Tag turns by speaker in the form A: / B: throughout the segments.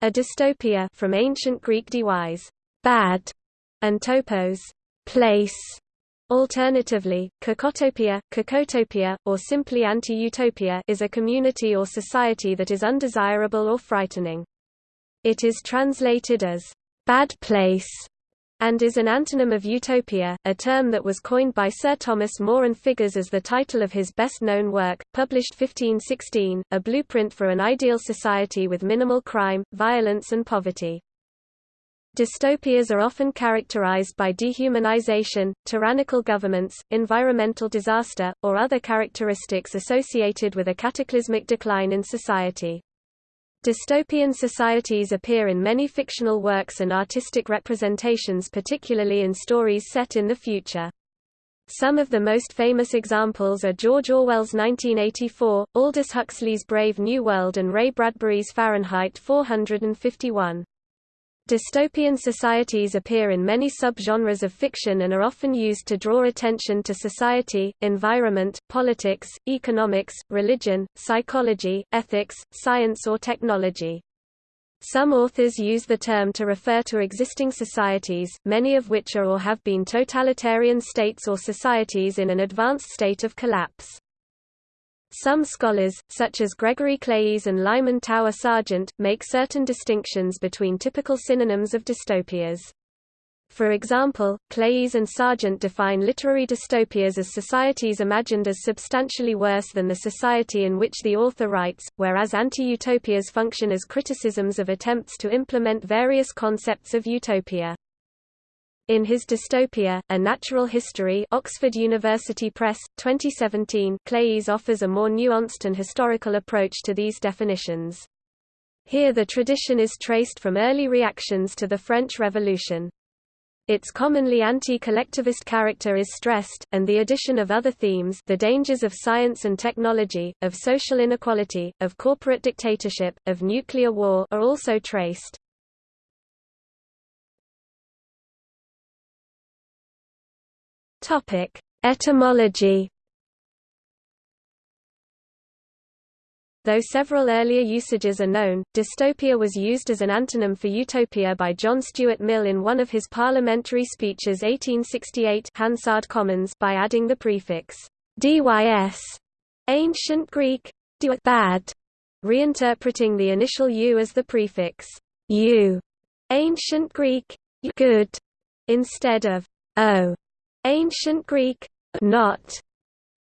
A: A dystopia from ancient Greek dewise, bad, and topos, place. Alternatively, kakotopia, kakotopia, or simply anti-utopia is a community or society that is undesirable or frightening. It is translated as bad place and is an antonym of utopia, a term that was coined by Sir Thomas More and figures as the title of his best-known work, published 1516, A Blueprint for an Ideal Society with Minimal Crime, Violence and Poverty. Dystopias are often characterized by dehumanization, tyrannical governments, environmental disaster, or other characteristics associated with a cataclysmic decline in society. Dystopian societies appear in many fictional works and artistic representations particularly in stories set in the future. Some of the most famous examples are George Orwell's 1984, Aldous Huxley's Brave New World and Ray Bradbury's Fahrenheit 451. Dystopian societies appear in many subgenres of fiction and are often used to draw attention to society, environment, politics, economics, religion, psychology, ethics, science or technology. Some authors use the term to refer to existing societies, many of which are or have been totalitarian states or societies in an advanced state of collapse. Some scholars, such as Gregory Claeys and Lyman Tower Sargent, make certain distinctions between typical synonyms of dystopias. For example, Claeys and Sargent define literary dystopias as societies imagined as substantially worse than the society in which the author writes, whereas anti-utopias function as criticisms of attempts to implement various concepts of utopia. In his dystopia, A Natural History Oxford University Press, 2017 Claeys offers a more nuanced and historical approach to these definitions. Here the tradition is traced from early reactions to the French Revolution. Its commonly anti-collectivist character is stressed, and the addition of other themes the dangers of science and technology, of social inequality, of corporate dictatorship, of nuclear war are also traced. Topic: Etymology. Though several earlier usages are known, dystopia was used as an antonym for utopia by John Stuart Mill in one of his parliamentary speeches 1868 Hansard Commons by adding the prefix dys, ancient Greek bad, reinterpreting the initial u as the prefix u, ancient Greek good, instead of o. Ancient Greek, not.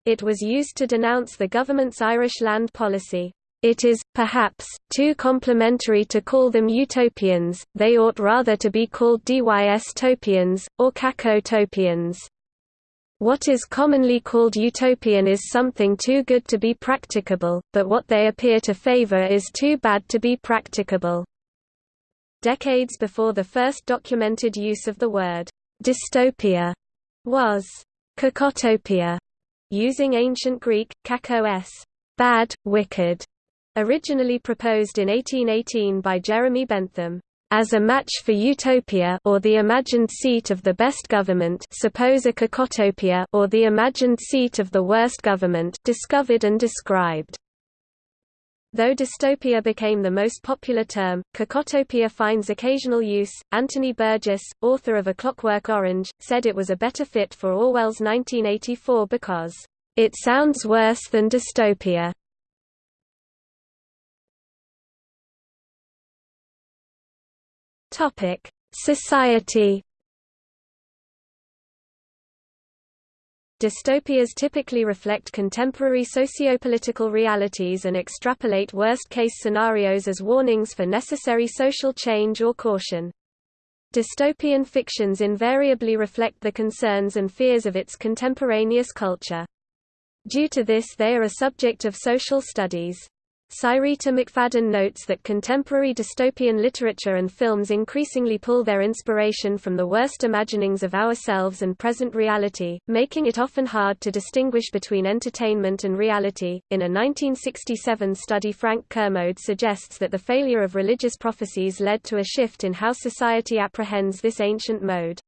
A: It was used to denounce the government's Irish land policy. It is, perhaps, too complimentary to call them utopians, they ought rather to be called dys-topians, or cacotopians. What is commonly called utopian is something too good to be practicable, but what they appear to favor is too bad to be practicable. Decades before the first documented use of the word dystopia was kakotopia, using ancient Greek, kakos, bad, wicked, originally proposed in 1818 by Jeremy Bentham. As a match for utopia or the imagined seat of the best government suppose a kakotopia or the imagined seat of the worst government discovered and described. Though dystopia became the most popular term, kakotopia finds occasional use. Anthony Burgess, author of A Clockwork Orange, said it was a better fit for Orwell's 1984 because, it sounds worse than dystopia. Topic: Society Dystopias typically reflect contemporary sociopolitical realities and extrapolate worst-case scenarios as warnings for necessary social change or caution. Dystopian fictions invariably reflect the concerns and fears of its contemporaneous culture. Due to this they are a subject of social studies. Cyrita McFadden notes that contemporary dystopian literature and films increasingly pull their inspiration from the worst imaginings of ourselves and present reality, making it often hard to distinguish between entertainment and reality. In a 1967 study, Frank Kermode suggests that the failure of religious prophecies led to a shift in how society apprehends this ancient mode.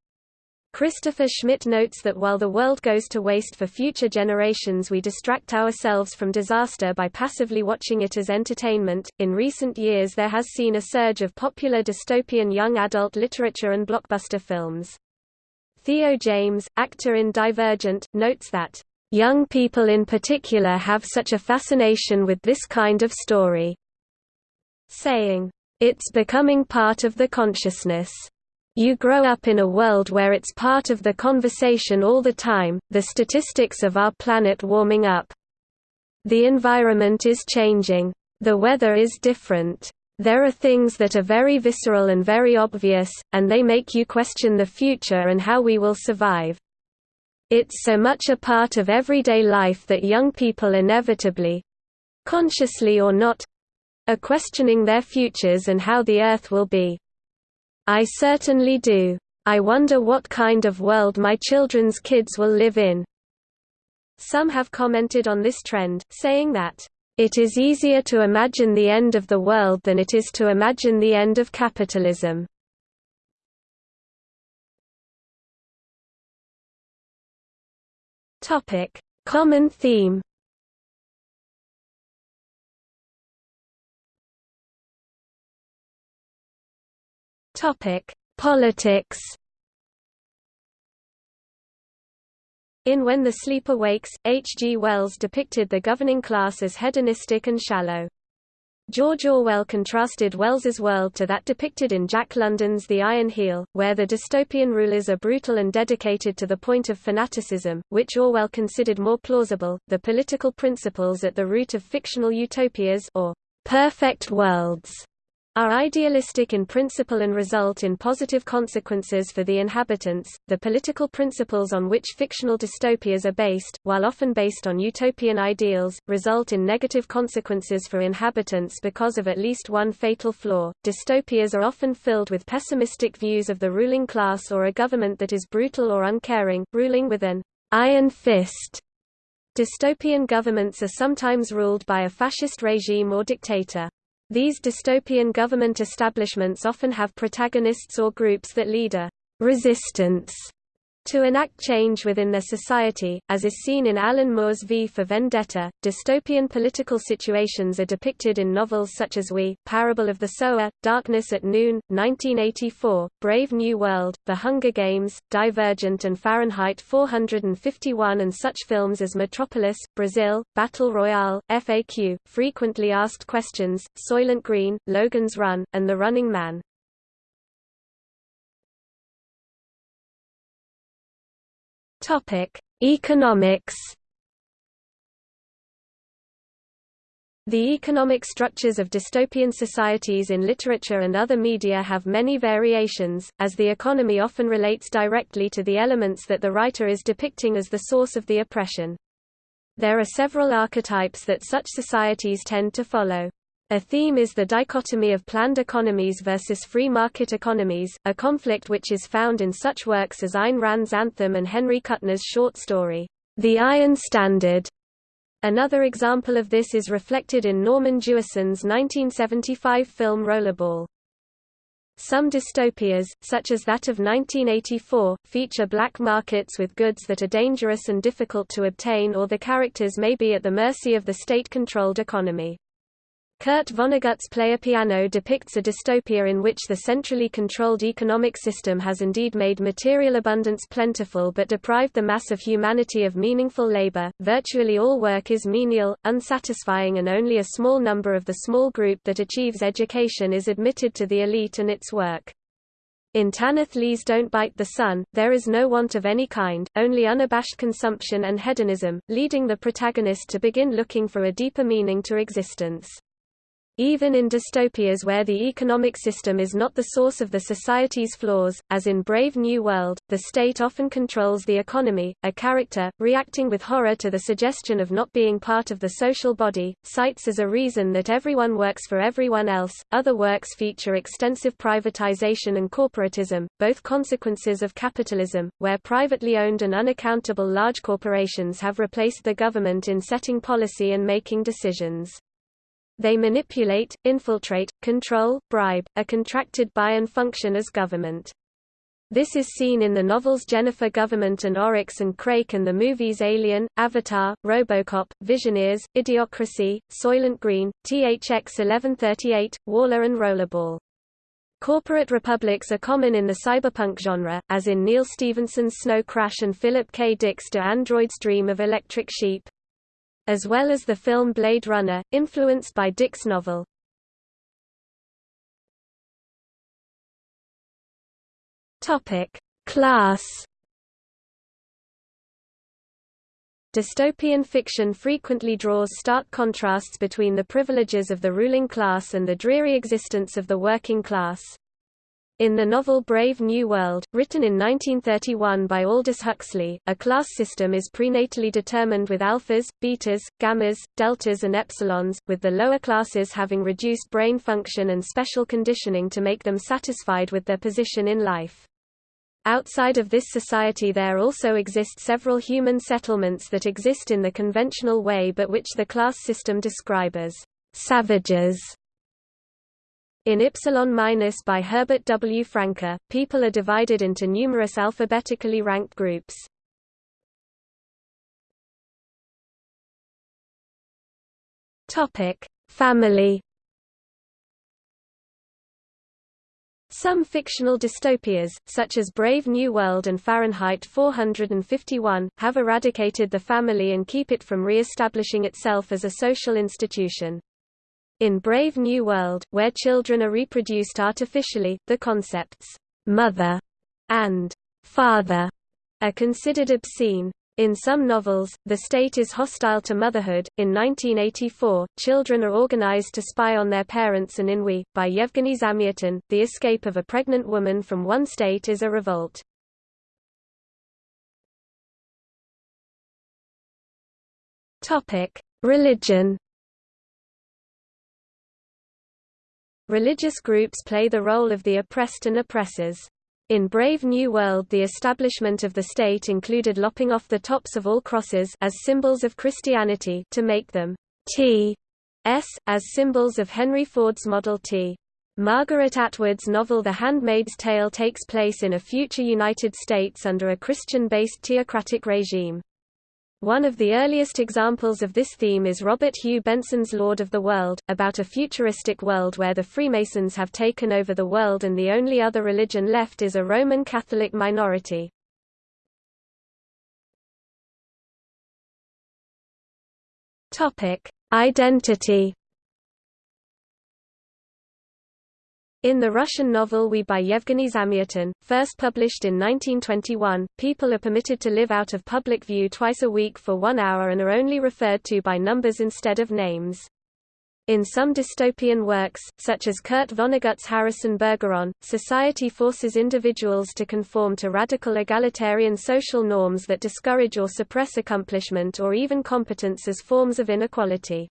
A: Christopher Schmidt notes that while the world goes to waste for future generations, we distract ourselves from disaster by passively watching it as entertainment. In recent years, there has seen a surge of popular dystopian young adult literature and blockbuster films. Theo James, actor in Divergent, notes that, Young people in particular have such a fascination with this kind of story, saying, It's becoming part of the consciousness. You grow up in a world where it's part of the conversation all the time, the statistics of our planet warming up. The environment is changing. The weather is different. There are things that are very visceral and very obvious, and they make you question the future and how we will survive. It's so much a part of everyday life that young people inevitably—consciously or not—are questioning their futures and how the Earth will be. I certainly do. I wonder what kind of world my children's kids will live in. Some have commented on this trend, saying that, "...it is easier to imagine the end of the world than it is to imagine the end of capitalism." Common theme Topic: Politics. In When the Sleeper Wakes, H. G. Wells depicted the governing class as hedonistic and shallow. George Orwell contrasted Wells's world to that depicted in Jack London's The Iron Heel, where the dystopian rulers are brutal and dedicated to the point of fanaticism, which Orwell considered more plausible. The political principles at the root of fictional utopias or perfect worlds are idealistic in principle and result in positive consequences for the inhabitants. The political principles on which fictional dystopias are based, while often based on utopian ideals, result in negative consequences for inhabitants because of at least one fatal flaw. Dystopias are often filled with pessimistic views of the ruling class or a government that is brutal or uncaring, ruling with an iron fist. Dystopian governments are sometimes ruled by a fascist regime or dictator. These dystopian government establishments often have protagonists or groups that lead a resistance to enact change within their society, as is seen in Alan Moore's V for Vendetta. Dystopian political situations are depicted in novels such as We, Parable of the Sower, Darkness at Noon, 1984, Brave New World, The Hunger Games, Divergent and Fahrenheit 451 and such films as Metropolis, Brazil, Battle Royale, FAQ, Frequently Asked Questions, Soylent Green, Logan's Run, and The Running Man. Topic: Economics. The economic structures of dystopian societies in literature and other media have many variations, as the economy often relates directly to the elements that the writer is depicting as the source of the oppression. There are several archetypes that such societies tend to follow. A theme is the dichotomy of planned economies versus free market economies, a conflict which is found in such works as Ayn Rand's Anthem and Henry Kuttner's short story, The Iron Standard. Another example of this is reflected in Norman Jewison's 1975 film Rollerball. Some dystopias, such as that of 1984, feature black markets with goods that are dangerous and difficult to obtain or the characters may be at the mercy of the state-controlled economy. Kurt Vonnegut's Player Piano depicts a dystopia in which the centrally controlled economic system has indeed made material abundance plentiful but deprived the mass of humanity of meaningful labor. Virtually all work is menial, unsatisfying, and only a small number of the small group that achieves education is admitted to the elite and its work. In Tanith Lee's Don't Bite the Sun, there is no want of any kind, only unabashed consumption and hedonism, leading the protagonist to begin looking for a deeper meaning to existence. Even in dystopias where the economic system is not the source of the society's flaws, as in Brave New World, the state often controls the economy. A character, reacting with horror to the suggestion of not being part of the social body, cites as a reason that everyone works for everyone else. Other works feature extensive privatization and corporatism, both consequences of capitalism, where privately owned and unaccountable large corporations have replaced the government in setting policy and making decisions. They manipulate, infiltrate, control, bribe, are contracted by and function as government. This is seen in the novels Jennifer Government and Oryx and Crake and the movies Alien, Avatar, Robocop, Visioneers, Idiocracy, Soylent Green, THX 1138, WALL-E and Rollerball. Corporate republics are common in the cyberpunk genre, as in Neal Stephenson's Snow Crash and Philip K. Dick's Do Androids Dream of Electric Sheep? As well as the film Blade Runner, influenced by Dick's novel. Topic: Class. Dystopian fiction frequently draws stark contrasts between the privileges of the ruling class and the dreary existence of the working class. In the novel Brave New World, written in 1931 by Aldous Huxley, a class system is prenatally determined with alphas, betas, gammas, deltas and epsilons, with the lower classes having reduced brain function and special conditioning to make them satisfied with their position in life. Outside of this society there also exist several human settlements that exist in the conventional way but which the class system describe as savages. In Ypsilon Minus by Herbert W. Franke, people are divided into numerous alphabetically ranked groups. Topic: Family Some fictional dystopias, such as Brave New World and Fahrenheit 451, have eradicated the family and keep it from re-establishing itself as a social institution. In Brave New World, where children are reproduced artificially, the concepts «mother» and «father» are considered obscene. In some novels, the state is hostile to motherhood. In 1984, children are organized to spy on their parents, and in We, by Yevgeny Zamyatin, the escape of a pregnant woman from one state is a revolt. Religion. Religious groups play the role of the oppressed and oppressors. In Brave New World the establishment of the state included lopping off the tops of all crosses as symbols of Christianity to make them T S, as symbols of Henry Ford's Model T. Margaret Atwood's novel The Handmaid's Tale takes place in a future United States under a Christian-based theocratic regime. One of the earliest examples of this theme is Robert Hugh Benson's Lord of the World, about a futuristic world where the Freemasons have taken over the world and the only other religion left is a Roman Catholic minority. Identity In the Russian novel We by Yevgeny Zamyatin, first published in 1921, people are permitted to live out of public view twice a week for one hour and are only referred to by numbers instead of names. In some dystopian works, such as Kurt Vonnegut's Harrison Bergeron, society forces individuals to conform to radical egalitarian social norms that discourage or suppress accomplishment or even competence as forms of inequality.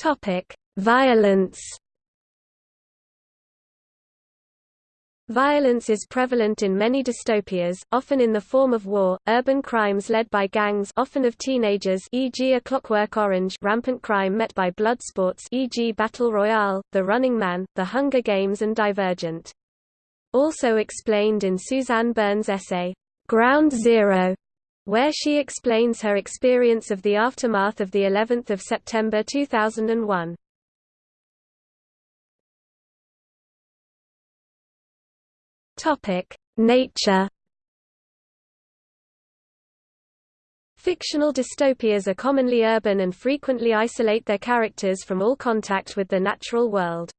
A: Topic: Violence. Violence is prevalent in many dystopias, often in the form of war, urban crimes led by gangs often of teenagers e.g. A Clockwork Orange rampant crime met by blood sports e.g. Battle Royale, The Running Man, The Hunger Games and Divergent. Also explained in Suzanne Berne's essay, Ground Zero, where she explains her experience of the aftermath of the 11th of September 2001. Topic: Nature Fictional dystopias are commonly urban and frequently isolate their characters from all contact with the natural world.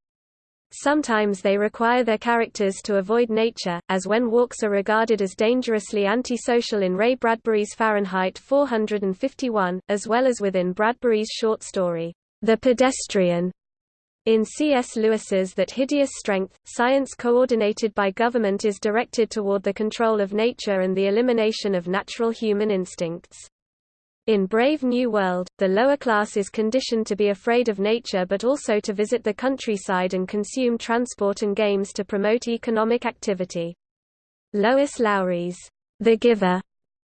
A: Sometimes they require their characters to avoid nature, as when walks are regarded as dangerously antisocial in Ray Bradbury's Fahrenheit 451, as well as within Bradbury's short story, The Pedestrian. In C.S. Lewis's That Hideous Strength, science coordinated by government is directed toward the control of nature and the elimination of natural human instincts. In Brave New World, the lower class is conditioned to be afraid of nature but also to visit the countryside and consume transport and games to promote economic activity. Lois Lowry's The Giver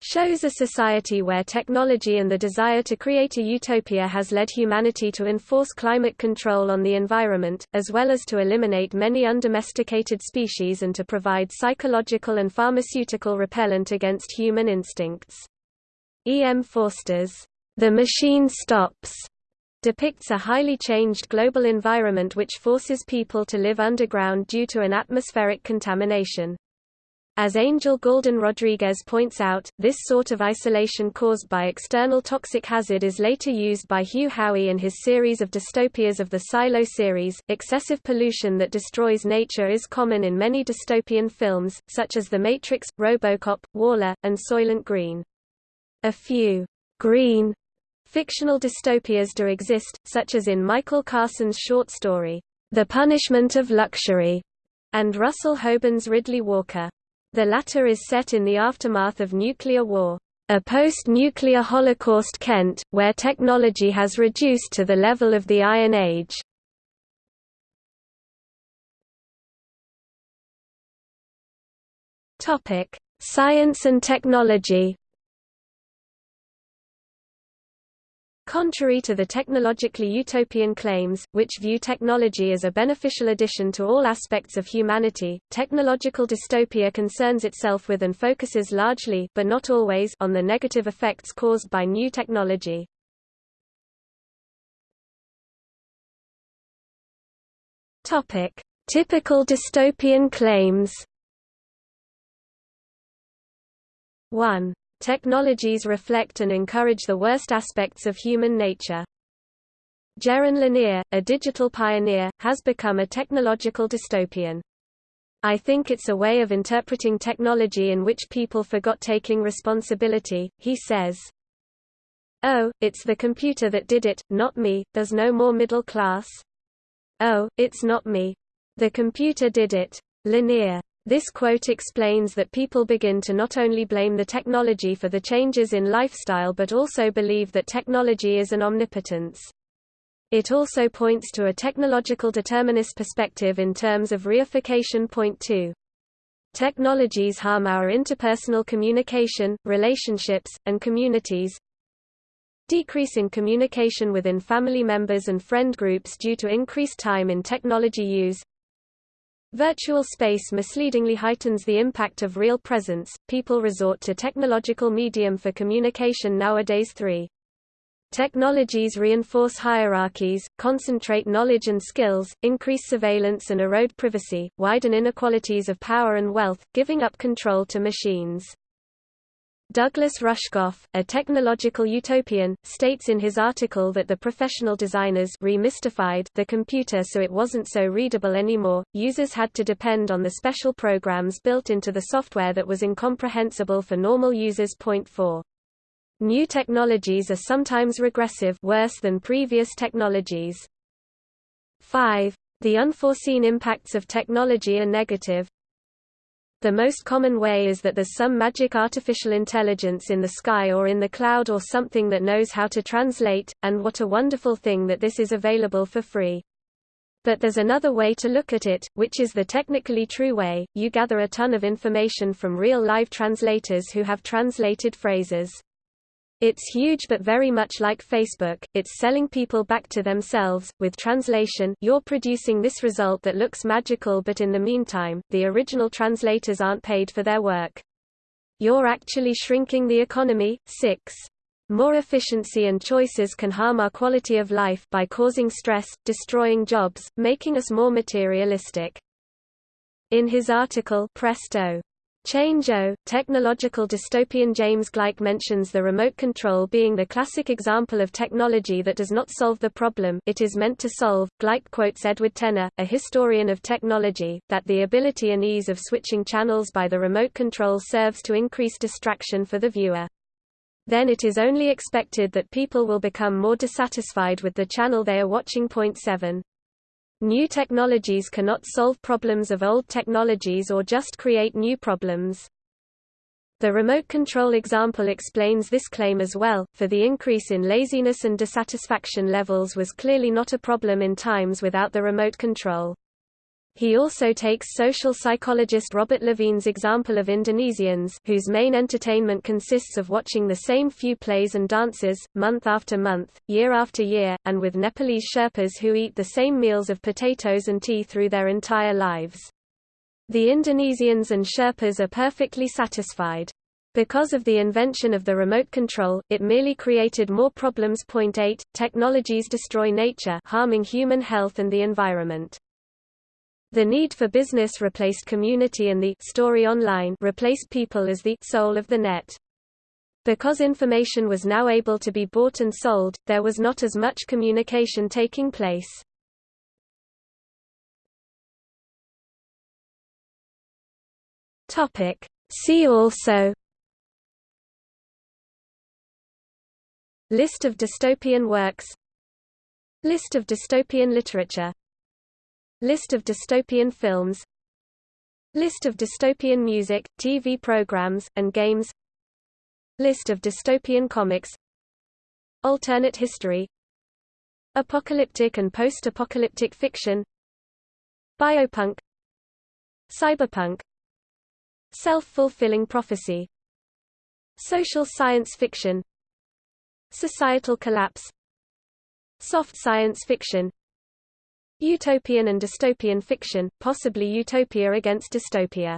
A: shows a society where technology and the desire to create a utopia has led humanity to enforce climate control on the environment, as well as to eliminate many undomesticated species and to provide psychological and pharmaceutical repellent against human instincts. E. M. Forster's The Machine Stops depicts a highly changed global environment which forces people to live underground due to an atmospheric contamination. As Angel Galdon Rodriguez points out, this sort of isolation caused by external toxic hazard is later used by Hugh Howey in his series of dystopias of the Silo series. Excessive pollution that destroys nature is common in many dystopian films, such as The Matrix, Robocop, WALL-E, and Soylent Green. A few green fictional dystopias do exist, such as in Michael Carson's short story, The Punishment of Luxury, and Russell Hoban's Riddley Walker. The latter is set in the aftermath of nuclear war, a post-nuclear Holocaust Kent, where technology has reduced to the level of the Iron Age. Science and technology Contrary to the technologically utopian claims, which view technology as a beneficial addition to all aspects of humanity, technological dystopia concerns itself with and focuses largely but not always on the negative effects caused by new technology. Topic: Typical dystopian claims. 1. Technologies reflect and encourage the worst aspects of human nature. Jaron Lanier, a digital pioneer, has become a technological dystopian. I think it's a way of interpreting technology in which people forgot taking responsibility, he says. Oh, it's the computer that did it, not me, there's no more middle class. Oh, it's not me. The computer did it. Lanier. This quote explains that people begin to not only blame the technology for the changes in lifestyle but also believe that technology is an omnipotence. It also points to a technological determinist perspective in terms of reification. Point 2. Technologies harm our interpersonal communication, relationships, and communities. Decrease in communication within family members and friend groups due to increased time in technology use. Virtual space misleadingly heightens the impact of real presence. People resort to technological medium for communication nowadays. 3. Technologies reinforce hierarchies, concentrate knowledge and skills, increase surveillance and erode privacy, widen inequalities of power and wealth, giving up control to machines. Douglas Rushkoff, a technological utopian, states in his article that the professional designers remystified the computer so it wasn't so readable anymore, users had to depend on the special programs built into the software that was incomprehensible for normal users. Point 4. New technologies are sometimes regressive worse than previous technologies. 5. The unforeseen impacts of technology are negative, the most common way is that there's some magic artificial intelligence in the sky or in the cloud or something that knows how to translate, and what a wonderful thing that this is available for free. But there's another way to look at it, which is the technically true way, you gather a ton of information from real live translators who have translated phrases. It's huge but very much like Facebook, it's selling people back to themselves. With translation, you're producing this result that looks magical but in the meantime, the original translators aren't paid for their work. You're actually shrinking the economy. 6. More efficiency and choices can harm our quality of life by causing stress, destroying jobs, making us more materialistic. In his article Presto, Change-O, technological dystopian James Gleick mentions the remote control being the classic example of technology that does not solve the problem it is meant to solve. Gleick quotes Edward Tenner, a historian of technology, that the ability and ease of switching channels by the remote control serves to increase distraction for the viewer. Then it is only expected that people will become more dissatisfied with the channel they are watching. Point 7. New technologies cannot solve problems of old technologies or just create new problems. The remote control example explains this claim as well, for the increase in laziness and dissatisfaction levels was clearly not a problem in times without the remote control. He also takes social psychologist Robert Levine's example of Indonesians whose main entertainment consists of watching the same few plays and dances, month after month, year after year, and with Nepalese Sherpas who eat the same meals of potatoes and tea through their entire lives. The Indonesians and Sherpas are perfectly satisfied. Because of the invention of the remote control, it merely created more problems. Point 8. Technologies destroy nature harming human health and the environment. The need for business replaced community and the story online replaced people as the soul of the net. Because information was now able to be bought and sold, there was not as much communication taking place. Topic. See also List of dystopian works List of dystopian literature List of dystopian films. List of dystopian music, TV programs, and games. List of dystopian comics. Alternate history. Apocalyptic and post-apocalyptic fiction. Biopunk. Cyberpunk. Self-fulfilling prophecy. Social science fiction. Societal collapse. Soft science fiction Utopian and dystopian fiction, possibly utopia against dystopia